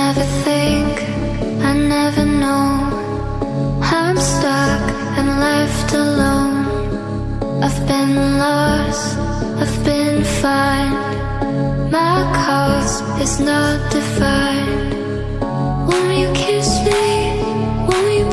never think, I never know. I'm stuck and left alone. I've been lost, I've been fine My cause is not defined. Won't you kiss me, won't you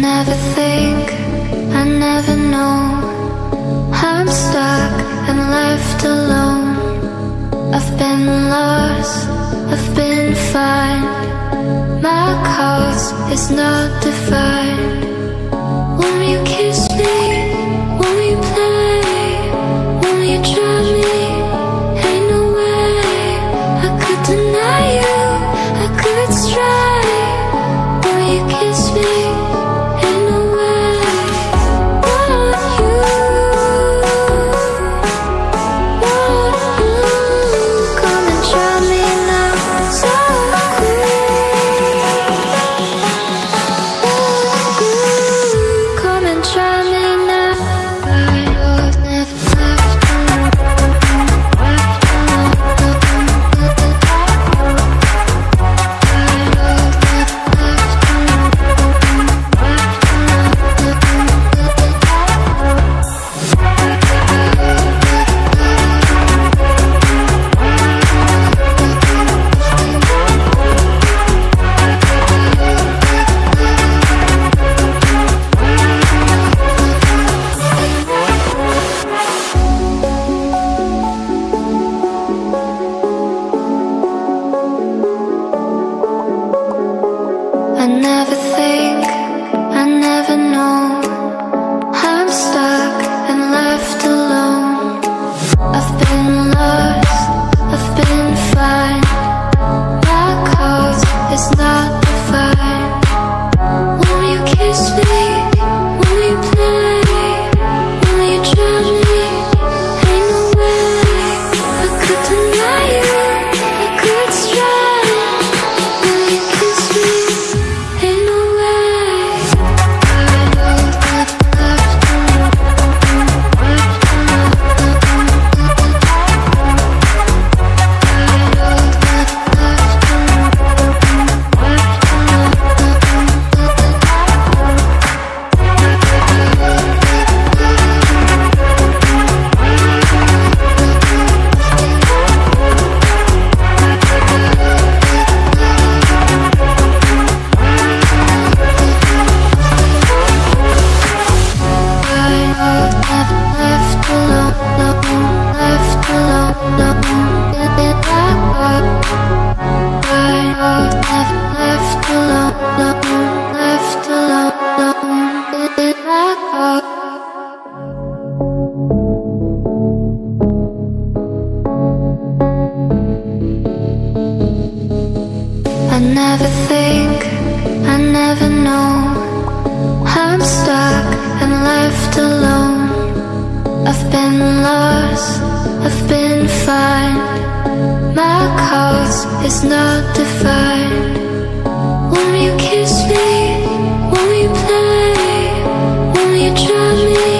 never think, I never know. How I'm stuck and left alone. I've been lost, I've been fine My cause is not defined. never think left alone. I've been lost, I've been fine My cause is not defined Won't you kiss me, won't you play? Won't you drive me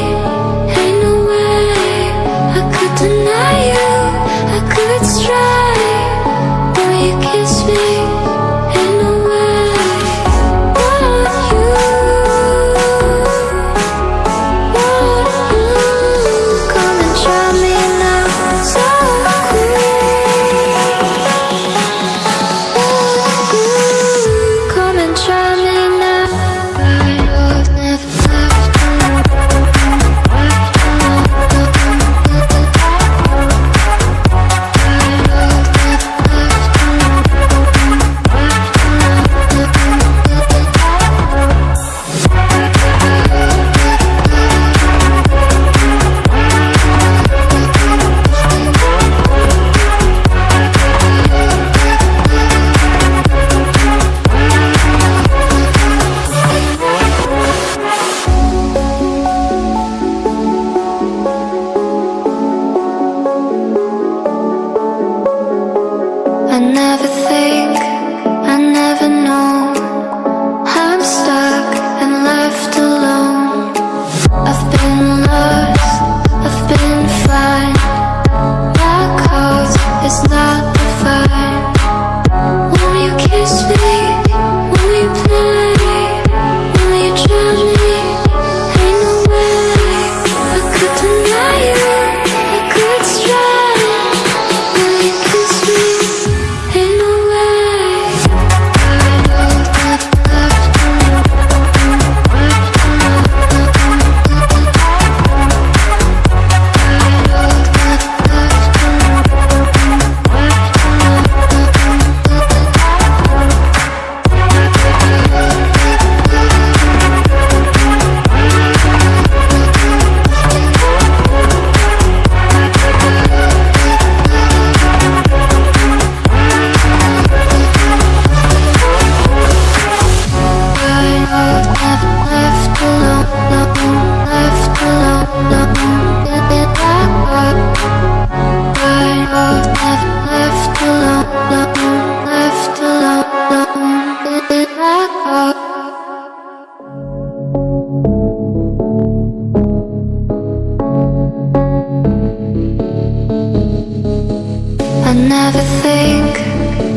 never think,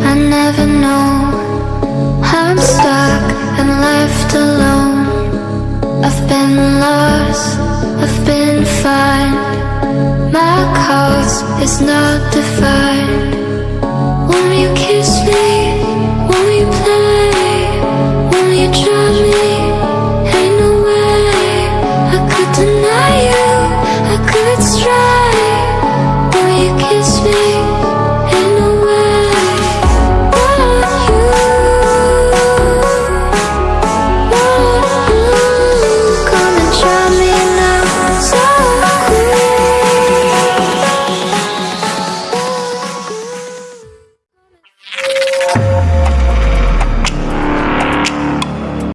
I never know I'm stuck and left alone I've been lost, I've been fine My cause is not defined Will you kiss me? Will you play? Will you drive me?